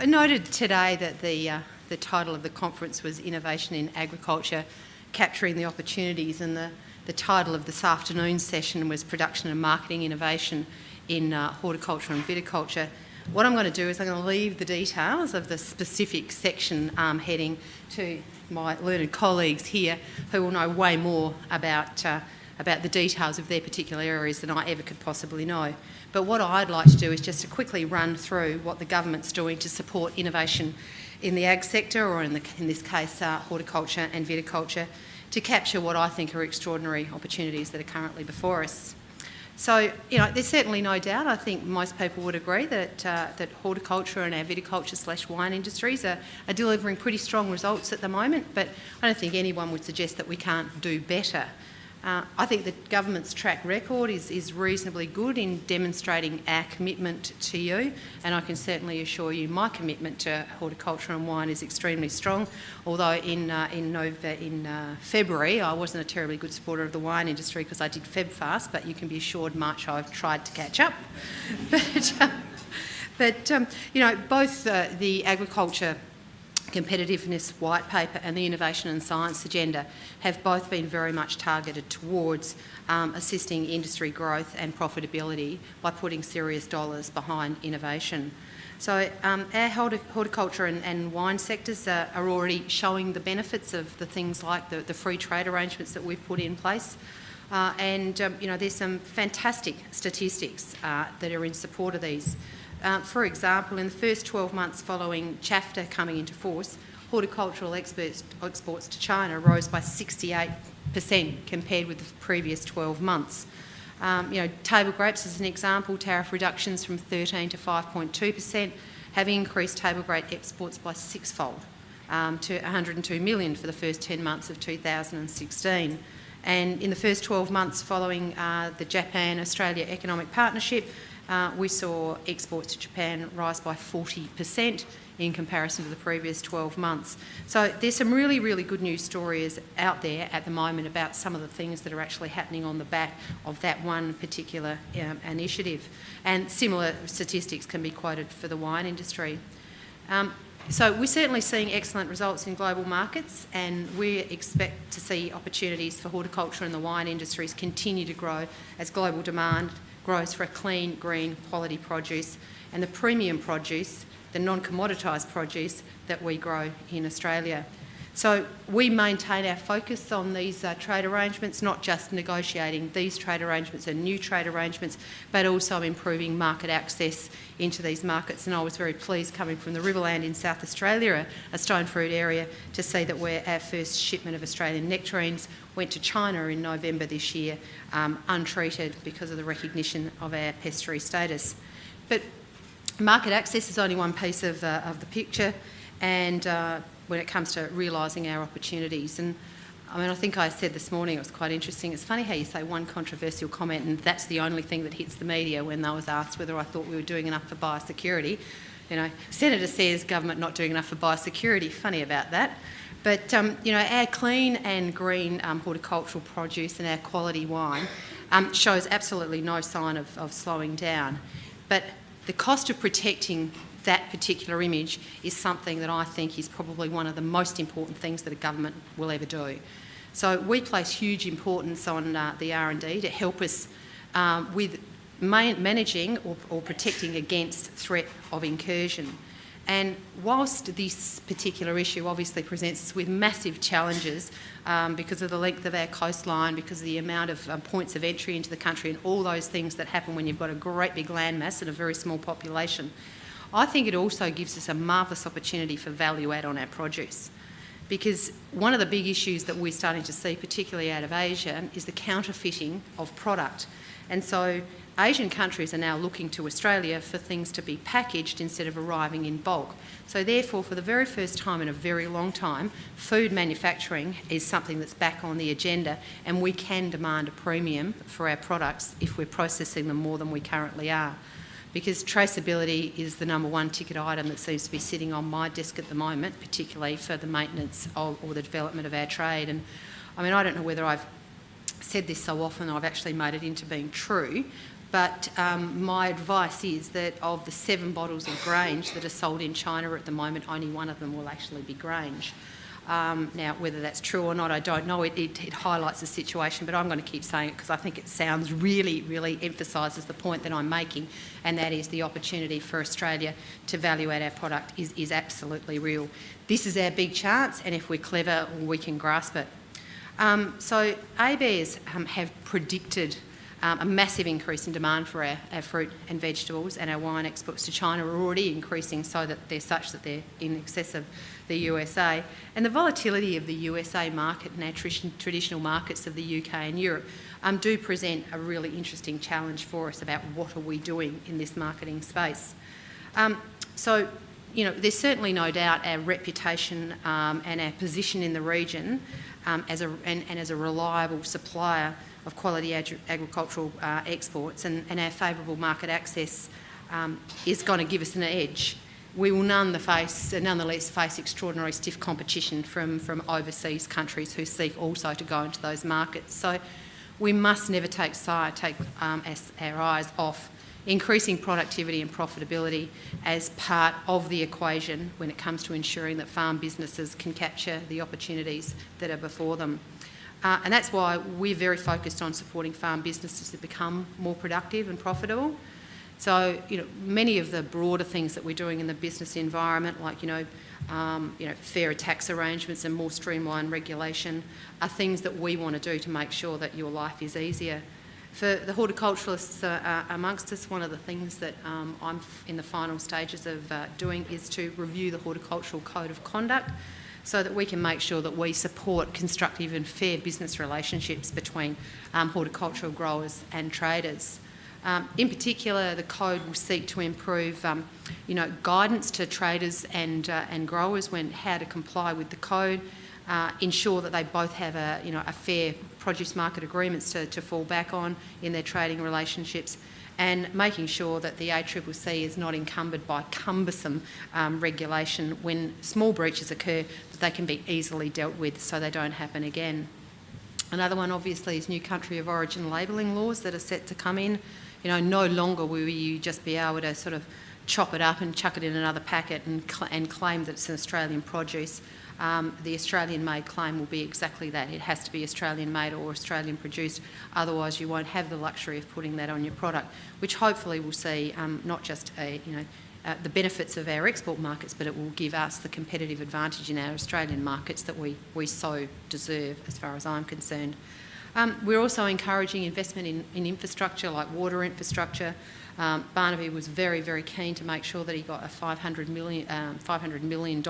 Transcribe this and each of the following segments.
I noted today that the, uh, the title of the conference was Innovation in Agriculture, Capturing the Opportunities, and the, the title of this afternoon's session was Production and Marketing Innovation in uh, Horticulture and Viticulture. What I'm going to do is I'm going to leave the details of the specific section um, heading to my learned colleagues here who will know way more about, uh, about the details of their particular areas than I ever could possibly know. But what I'd like to do is just to quickly run through what the government's doing to support innovation in the ag sector, or in, the, in this case, uh, horticulture and viticulture, to capture what I think are extraordinary opportunities that are currently before us. So, you know, there's certainly no doubt, I think most people would agree that, uh, that horticulture and our viticulture slash wine industries are, are delivering pretty strong results at the moment, but I don't think anyone would suggest that we can't do better. Uh, I think the government's track record is, is reasonably good in demonstrating our commitment to you, and I can certainly assure you my commitment to horticulture and wine is extremely strong. Although in uh, in, in uh, February I wasn't a terribly good supporter of the wine industry because I did FebFast, but you can be assured March I've tried to catch up. but, uh, but um, you know, both the agriculture competitiveness white paper and the innovation and science agenda have both been very much targeted towards um, assisting industry growth and profitability by putting serious dollars behind innovation. So um, our horticulture and, and wine sectors are, are, already showing the benefits of the things like the, the free trade arrangements that we've put in place. Uh, and um, you know, there's some fantastic statistics uh, that are in support of these. Uh, for example, in the first 12 months following CHAFTA coming into force, horticultural exports, exports to China rose by 68% compared with the previous 12 months. Um, you know, table grapes as an example, tariff reductions from 13 to 5.2% have increased table grape exports by sixfold um, to 102 million for the first 10 months of 2016. And in the first 12 months following uh, the Japan-Australia Economic Partnership, uh, we saw exports to Japan rise by 40% in comparison to the previous 12 months. So there's some really, really good news stories out there at the moment about some of the things that are actually happening on the back of that one particular um, initiative. And similar statistics can be quoted for the wine industry. Um, so we're certainly seeing excellent results in global markets and we expect to see opportunities for horticulture and the wine industries continue to grow as global demand grows for a clean, green, quality produce and the premium produce, the non-commoditised produce that we grow in Australia. So we maintain our focus on these uh, trade arrangements, not just negotiating these trade arrangements and new trade arrangements, but also improving market access into these markets. And I was very pleased coming from the Riverland in South Australia, a stone fruit area, to see that where our first shipment of Australian nectarines went to China in November this year, um, untreated because of the recognition of our pest free status. But market access is only one piece of, uh, of the picture and uh, when it comes to realising our opportunities. And I mean, I think I said this morning, it was quite interesting. It's funny how you say one controversial comment and that's the only thing that hits the media when I was asked whether I thought we were doing enough for biosecurity. You know, Senator says government not doing enough for biosecurity. Funny about that. But, um, you know, our clean and green um, horticultural produce and our quality wine um, shows absolutely no sign of, of slowing down. But the cost of protecting that particular image is something that I think is probably one of the most important things that a government will ever do. So we place huge importance on uh, the R&D to help us um, with managing or, or protecting against threat of incursion. And whilst this particular issue obviously presents us with massive challenges um, because of the length of our coastline, because of the amount of um, points of entry into the country and all those things that happen when you've got a great big landmass and a very small population, I think it also gives us a marvellous opportunity for value add on our produce. Because one of the big issues that we're starting to see, particularly out of Asia, is the counterfeiting of product. And so Asian countries are now looking to Australia for things to be packaged instead of arriving in bulk. So therefore, for the very first time in a very long time, food manufacturing is something that's back on the agenda and we can demand a premium for our products if we're processing them more than we currently are. Because traceability is the number one ticket item that seems to be sitting on my desk at the moment, particularly for the maintenance of, or the development of our trade. And I mean, I don't know whether I've said this so often I've actually made it into being true, But um, my advice is that of the seven bottles of Grange that are sold in China at the moment, only one of them will actually be Grange. Um, now, whether that's true or not, I don't know. It, it, it highlights the situation, but I'm going to keep saying it because I think it sounds really, really emphasises the point that I'm making, and that is the opportunity for Australia to value add our product is, is absolutely real. This is our big chance, and if we're clever, we can grasp it. Um, so ABARES um, have predicted um, a massive increase in demand for our, our, fruit and vegetables and our wine exports to China are already increasing so that they're such that they're in excess of the USA. And the volatility of the USA market and our traditional markets of the UK and Europe um, do present a really interesting challenge for us about what are we doing in this marketing space. Um, so, you know, there's certainly no doubt our reputation um, and our position in the region um, as a, and, and as a reliable supplier of quality agricultural uh, exports and, and, our favourable market access um, is going to give us an edge. We will none the face, nonetheless face extraordinary stiff competition from, from overseas countries who seek also to go into those markets. So we must never take, take um, our eyes off increasing productivity and profitability as part of the equation when it comes to ensuring that farm businesses can capture the opportunities that are before them. Uh, and that's why we're very focused on supporting farm businesses to become more productive and profitable. So, you know, many of the broader things that we're doing in the business environment, like, you know, um, you know, fairer tax arrangements and more streamlined regulation, are things that we want to do to make sure that your life is easier. For the horticulturalists uh, uh, amongst us, one of the things that um, I'm in the final stages of uh, doing is to review the Horticultural Code of Conduct so that we can make sure that we support constructive and fair business relationships between um, horticultural growers and traders. Um, in particular, the code will seek to improve, um, you know, guidance to traders and uh, and growers when how to comply with the code, uh, ensure that they both have a you know a fair produce market agreements to, to fall back on in their trading relationships, and making sure that the ACCC is not encumbered by cumbersome um, regulation when small breaches occur, that they can be easily dealt with so they don't happen again. Another one obviously is new country of origin labelling laws that are set to come in. You know, no longer will you just be able to sort of chop it up and chuck it in another packet and, cl and claim that it's an Australian produce um, the Australian made claim will be exactly that. It has to be Australian made or Australian produced, otherwise you won't have the luxury of putting that on your product, which hopefully will see um, not just a, you know, uh, the benefits of our export markets, but it will give us the competitive advantage in our Australian markets that we, we so deserve, as far as I'm concerned. Um, we're also encouraging investment in, in infrastructure like water infrastructure. Um, Barnaby was very, very keen to make sure that he got a 500 million, um, $500 million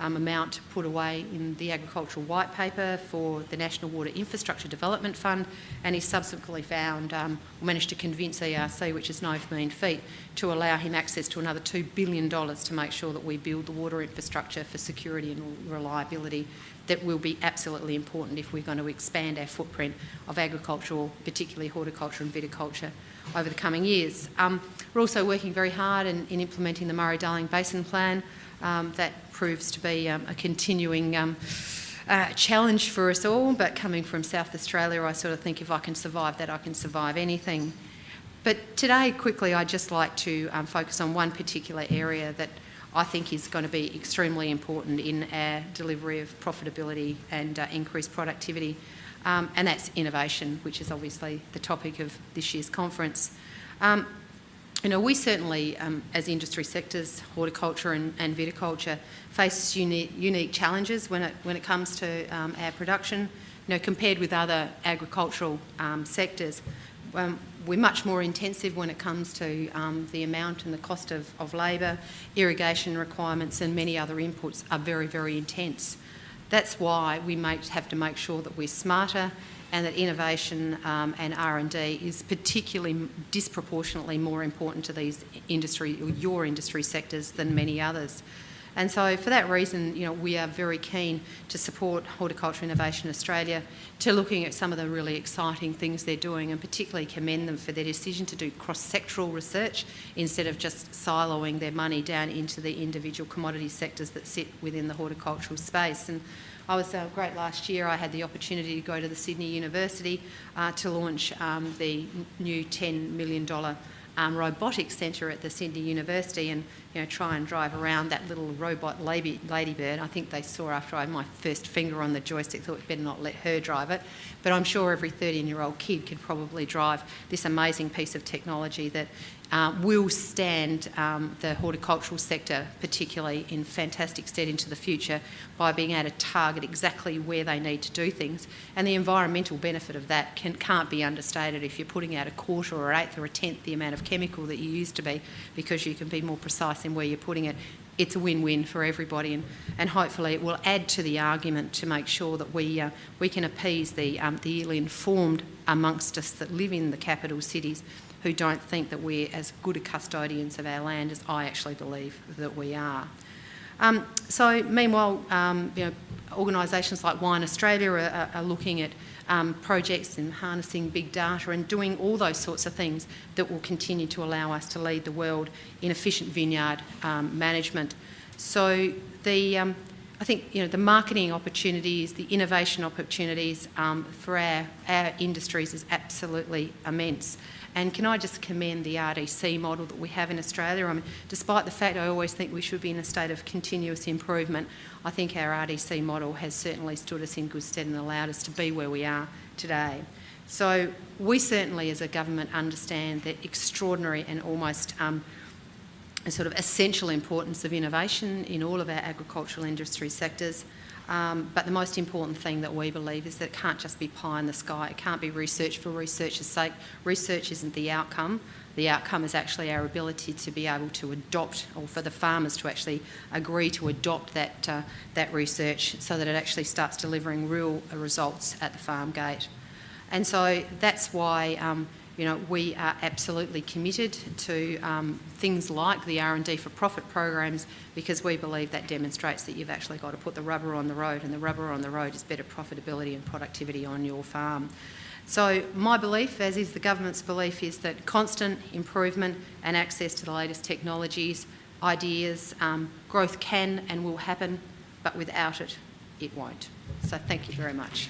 um, amount put away in the agricultural white paper for the National Water Infrastructure Development Fund and he subsequently found, um, managed to convince ERC, which is 19 feet, to allow him access to another $2 billion to make sure that we build the water infrastructure for security and reliability that will be absolutely important if we're going to expand our footprint of agricultural, particularly horticulture and viticulture over the coming years. Um, we're also working very hard in, in implementing the Murray-Darling Basin Plan. Um, that proves to be um, a continuing um, uh, challenge for us all, but coming from South Australia, I sort of think if I can survive that, I can survive anything. But today, quickly, I'd just like to um, focus on one particular area that I think is going to be extremely important in our delivery of profitability and uh, increased productivity, um, and that's innovation, which is obviously the topic of this year's conference. Um, you know, we certainly, um, as industry sectors, horticulture and, and viticulture, face unique, unique, challenges when it, when it comes to um, our production. You know, compared with other agricultural um, sectors, um, we're much more intensive when it comes to um, the amount and the cost of, of labour, irrigation requirements and many other inputs are very, very intense. That's why we have to make sure that we're smarter and that innovation um, and R&D is particularly disproportionately more important to these industry, or your industry sectors than many others. And so for that reason, you know, we are very keen to support Horticulture Innovation Australia to looking at some of the really exciting things they're doing and particularly commend them for their decision to do cross-sectoral research instead of just siloing their money down into the individual commodity sectors that sit within the horticultural space. And I was uh, great last year. I had the opportunity to go to the Sydney University uh, to launch um, the new $10 million um, robotics centre at the Sydney University and you know try and drive around that little robot lady, ladybird. I think they saw after I had my first finger on the joystick, thought better not let her drive it. But I'm sure every 13-year-old kid could probably drive this amazing piece of technology that uh, will stand um, the horticultural sector particularly in fantastic stead into the future by being able to target exactly where they need to do things. And the environmental benefit of that can, can't be understated if you're putting out a quarter or eighth or a tenth the amount of chemical that you used to be because you can be more precise in where you're putting it. It's a win-win for everybody and, and hopefully it will add to the argument to make sure that we, uh, we can appease the, um, the ill-informed amongst us that live in the capital cities who don't think that we're as good a custodians of our land as I actually believe that we are. Um, so meanwhile, um, you know, organisations like Wine Australia are, are looking at um, projects and harnessing big data and doing all those sorts of things that will continue to allow us to lead the world in efficient vineyard um, management. So the, um, I think you know, the marketing opportunities, the innovation opportunities um, for our, our industries is absolutely immense. And can I just commend the RDC model that we have in Australia? I mean, despite the fact I always think we should be in a state of continuous improvement, I think our RDC model has certainly stood us in good stead and allowed us to be where we are today. So we certainly as a government understand the extraordinary and almost um, sort of essential importance of innovation in all of our agricultural industry sectors. Um, but the most important thing that we believe is that it can't just be pie in the sky. It can't be research for research's sake. Research isn't the outcome. The outcome is actually our ability to be able to adopt, or for the farmers to actually agree to adopt that, uh, that research so that it actually starts delivering real results at the farm gate. And so that's why um, you know, we are absolutely committed to um, things like the R&D for profit programs because we believe that demonstrates that you've actually got to put the rubber on the road and the rubber on the road is better profitability and productivity on your farm. So my belief, as is the government's belief, is that constant improvement and access to the latest technologies, ideas, um, growth can and will happen, but without it, it won't. So thank you very much.